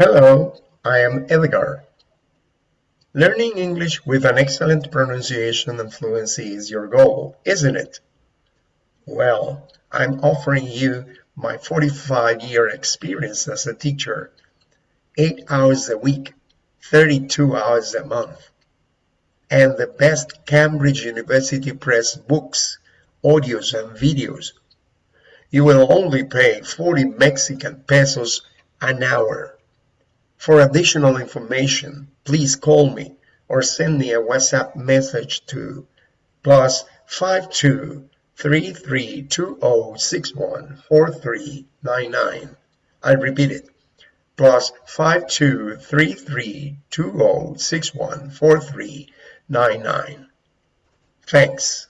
Hello, I am Edgar. Learning English with an excellent pronunciation and fluency is your goal, isn't it? Well, I'm offering you my 45-year experience as a teacher, 8 hours a week, 32 hours a month, and the best Cambridge University Press books, audios and videos. You will only pay 40 Mexican pesos an hour. For additional information, please call me or send me a WhatsApp message to plus 523320614399. I repeat it, plus 523320614399. Thanks.